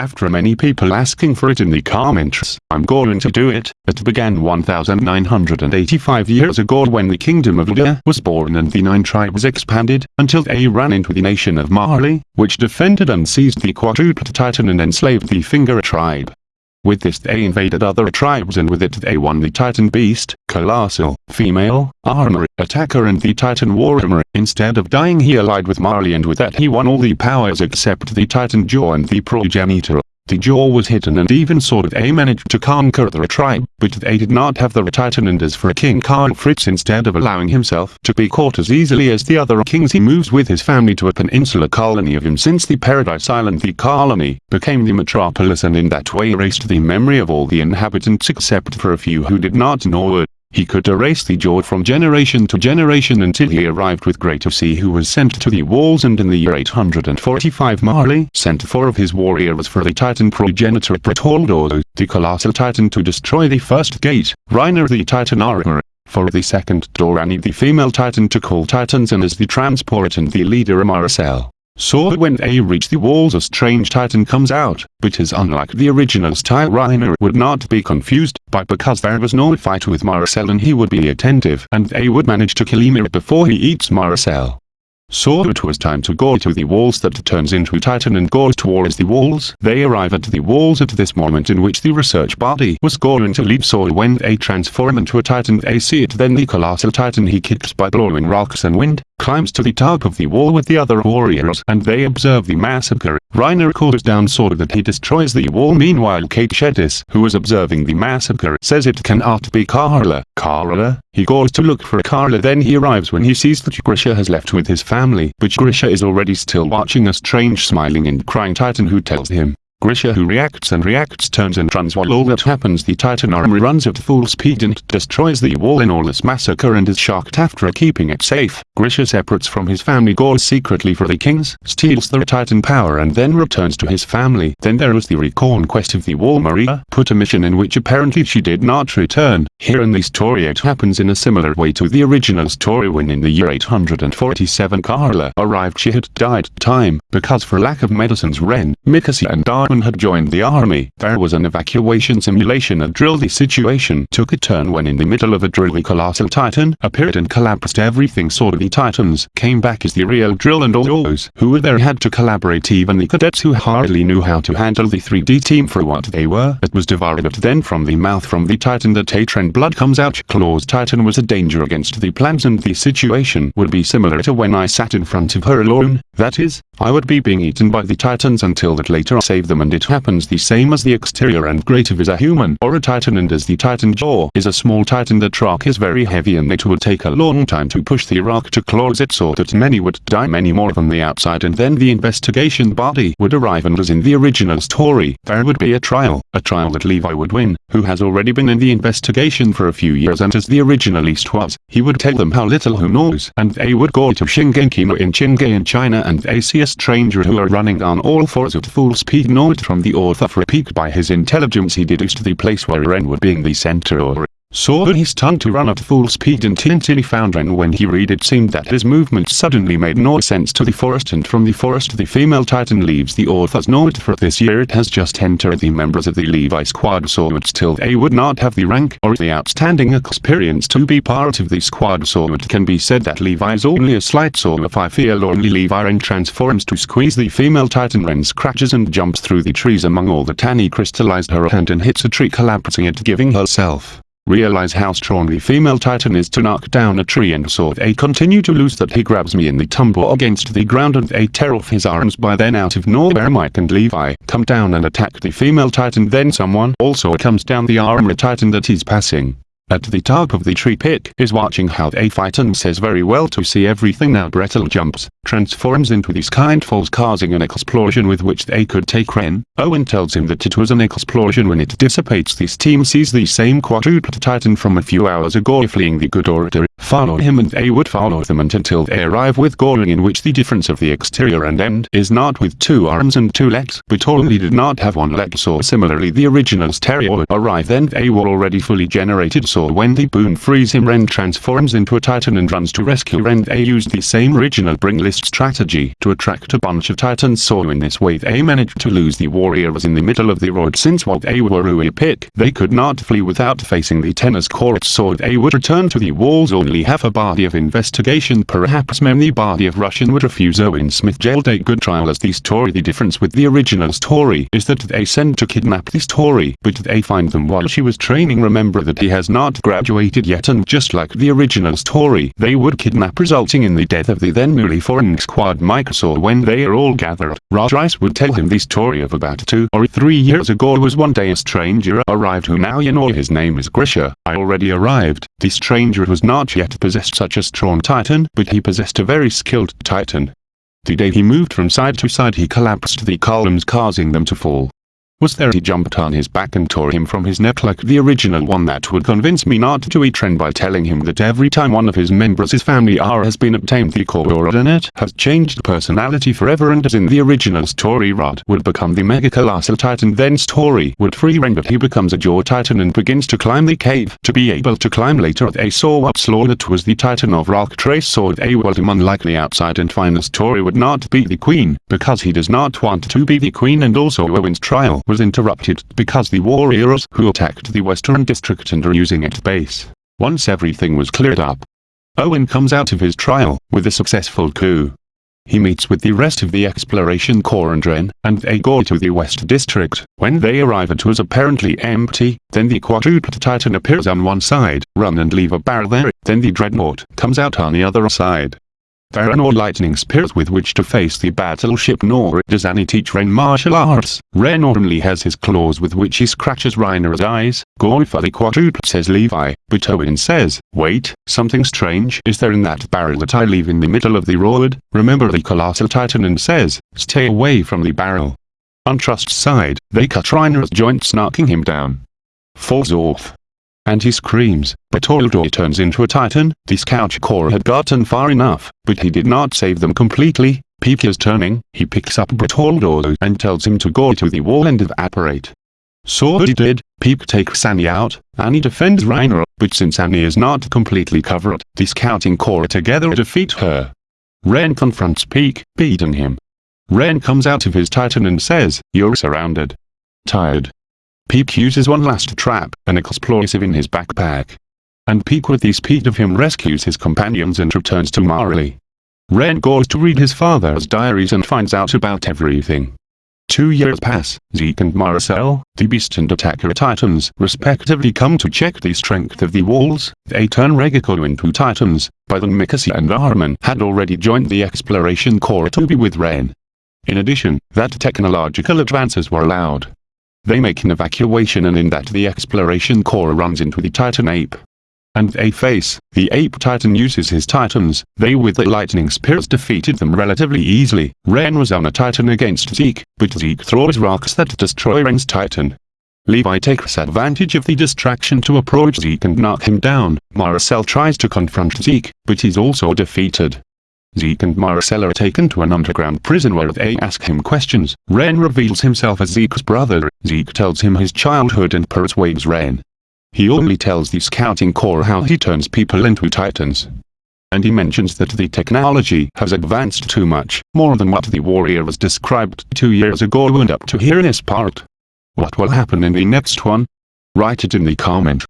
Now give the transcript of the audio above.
After many people asking for it in the comments, I'm going to do it. It began 1985 years ago when the kingdom of Luda was born and the nine tribes expanded, until they ran into the nation of Marley, which defended and seized the quadruped titan and enslaved the Finger tribe. With this they invaded other tribes and with it they won the Titan Beast, Colossal, Female, Armor, Attacker and the Titan War Warhammer. Instead of dying he allied with Marley and with that he won all the powers except the Titan Jaw and the Progenitor. The jaw was hidden and even so they managed to conquer the tribe, but they did not have the Titan and as for King Khan Fritz instead of allowing himself to be caught as easily as the other kings he moves with his family to a peninsula colony of him since the Paradise Island the colony became the metropolis and in that way erased the memory of all the inhabitants except for a few who did not know it. He could erase the jaw from generation to generation until he arrived with Great C who was sent to the walls and in the year 845 Marley sent four of his warriors for the titan progenitor Bertoldo, the colossal titan to destroy the first gate, Reiner the titan armor, for the second door, Dorani the female titan to call titans and as the transport and the leader Marcel. So when they reach the walls a strange titan comes out, but is unlike the original style Reiner would not be confused, but because there was no fight with Marcel and he would be attentive and they would manage to kill Ymir before he eats Marcel. So it was time to go to the walls that turns into Titan and goes towards the walls. They arrive at the walls at this moment in which the research body was going to leave so when they transform into a Titan they see it then the colossal Titan he kicks by blowing rocks and wind, climbs to the top of the wall with the other warriors and they observe the massacre. Reiner cools down so that he destroys the wall meanwhile Keith Shadis who is observing the massacre says it cannot be Carla. Carla? He goes to look for Carla then he arrives when he sees that Grisha has left with his family but Grisha is already still watching a strange smiling and crying titan who tells him, Grisha who reacts and reacts turns and runs while all that happens the Titan armor runs at full speed and destroys the wall in all this massacre and is shocked after keeping it safe. Grisha separates from his family goes secretly for the kings, steals the Titan power and then returns to his family. Then there was the reconquest of the wall Maria put a mission in which apparently she did not return. Here in the story it happens in a similar way to the original story when in the year 847 Carla arrived she had died time because for lack of medicines Ren, Mikasa and Dar had joined the army. There was an evacuation simulation a drill. The situation took a turn when in the middle of a drill the colossal titan appeared and collapsed. Everything so the titans came back as the real drill and all those who were there had to collaborate. Even the cadets who hardly knew how to handle the 3D team for what they were. It was devoured. Then from the mouth from the titan the Tatran blood comes out. Claw's. Titan was a danger against the plans and the situation would be similar to when I sat in front of her alone, that is, I would be being eaten by the titans until that later. I save them and it happens the same as the exterior and greater is a human or a titan and as the titan jaw is a small titan the rock is very heavy and it would take a long time to push the rock to close it so that many would die many more than the outside and then the investigation body would arrive and as in the original story there would be a trial, a trial that Levi would win, who has already been in the investigation for a few years and as the original East was, he would tell them how little who knows and they would go to Shingeki in Qingye in China and they see a stranger who are running on all fours at full speed no note from the author for a peek by his intelligence he deduced the place where Ren would being the center or saw his tongue to run at full speed and he found Ren when he read it seemed that his movements suddenly made no sense to the forest and from the forest the female titan leaves the author's note for this year it has just entered the members of the Levi squad so it still they would not have the rank or the outstanding experience to be part of the squad so it can be said that Levi is only a slight so if I feel only Levi Ren transforms to squeeze the female titan Ren scratches and jumps through the trees among all the Tani crystallized her hand and hits a tree collapsing it giving herself realize how strong the female titan is to knock down a tree and so they continue to lose that he grabs me in the tumble against the ground and they tear off his arms by then out of nowhere Mike and Levi come down and attack the female titan. Then someone also comes down the armor titan that he's passing. At the top of the tree pit is watching how they fight and says very well to see everything now Gretel jumps, transforms into these kind falls causing an explosion with which they could take Ren. Owen tells him that it was an explosion when it dissipates. This team sees the same quadruped titan from a few hours ago fleeing the good order, follow him and they would follow them until they arrive with Goring in which the difference of the exterior and end is not with two arms and two legs but only did not have one leg. So similarly the original stereo arrive then they were already fully generated. So So when the Boon frees him Ren transforms into a titan and runs to rescue Ren. They used the same original bring list strategy to attract a bunch of titans. So in this way they managed to lose the warriors in the middle of the road. Since while they were really pick they could not flee without facing the tennis court so they would return to the walls. Only have a body of investigation perhaps many body of Russian would refuse. Erwin Smith jailed a good trial. As the story the difference with the original story is that they send to kidnap the story but they find them while she was training. Remember that he has not graduated yet and just like the original story they would kidnap resulting in the death of the then newly foreign squad so when they are all gathered. Rod Reiss would tell him the story of about two or three years ago was one day a stranger arrived who now you know his name is Grisha. I already arrived. The stranger was not yet possessed such a strong titan but he possessed a very skilled titan. The day he moved from side to side he collapsed the columns causing them to fall was there he jumped on his back and tore him from his neck like the original one that would convince me not to eat Ren by telling him that every time one of his members his family R has been obtained the coordinate has changed personality forever and as in the original story Rod would become the Mega Colossal Titan then story would free Ren but he becomes a Jaw Titan and begins to climb the cave to be able to climb later they saw up slow that was the Titan of Rock Trace so they were him unlikely outside and the story would not be the queen because he does not want to be the queen and also Owen's trial was interrupted because the warriors who attacked the western district and are using it base. Once everything was cleared up, Owen comes out of his trial with a successful coup. He meets with the rest of the exploration corps and Ren, and they go to the west district. When they arrive it was apparently empty, then the quadruped titan appears on one side, run and leave a barrel there, then the dreadnought comes out on the other side. There are no lightning spears with which to face the battleship nor does Annie teach Ren martial arts. Ren only has his claws with which he scratches Reiner's eyes. Going for the quadruple says Levi, but Owen says, wait, something strange is there in that barrel that I leave in the middle of the road? Remember the colossal titan and says, stay away from the barrel. On Trust's side, they cut Reiner's joints knocking him down. Falls off and he screams, but Aldo turns into a titan, the scout corps had gotten far enough, but he did not save them completely, Pieck is turning, he picks up Bertoldo and tells him to go to the wall and evaporate. So he did, Pieck takes Annie out, Annie defends Reiner, but since Annie is not completely covered, the scouting corps together defeat her. Ren confronts Pieck, beating him. Ren comes out of his titan and says, you're surrounded. Tired, Pieck uses one last trap, an explosive in his backpack. And Pieck with the speed of him rescues his companions and returns to Marley. Ren goes to read his father's diaries and finds out about everything. Two years pass, Zeke and Marcel, the Beast and Attacker Titans, respectively come to check the strength of the walls. They turn Ragako into Titans, by then Mikasa and Armin had already joined the Exploration Corps to be with Ren. In addition, that technological advances were allowed. They make an evacuation and in that the exploration corps runs into the Titan ape. And they face, the ape titan uses his titans, they with the lightning spears defeated them relatively easily. Ren was on a titan against Zeke, but Zeke throws rocks that destroy Ren's titan. Levi takes advantage of the distraction to approach Zeke and knock him down. Marcel tries to confront Zeke, but he's also defeated. Zeke and Marcel are taken to an underground prison where they ask him questions. Ren reveals himself as Zeke's brother. Zeke tells him his childhood and persuades Ren. He only tells the scouting corps how he turns people into titans. And he mentions that the technology has advanced too much, more than what the warrior was described two years ago and up to here in this part. What will happen in the next one? Write it in the comment.